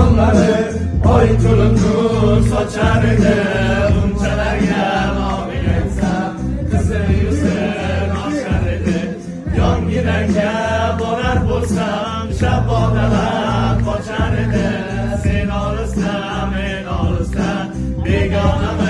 yolları Oy turuncu saçardı Buncalarga mavi yense Kızı yüzün aşardı Yon giderge dolar bulsam Şabodalar koçardı Sen olursa men olursa Begonalar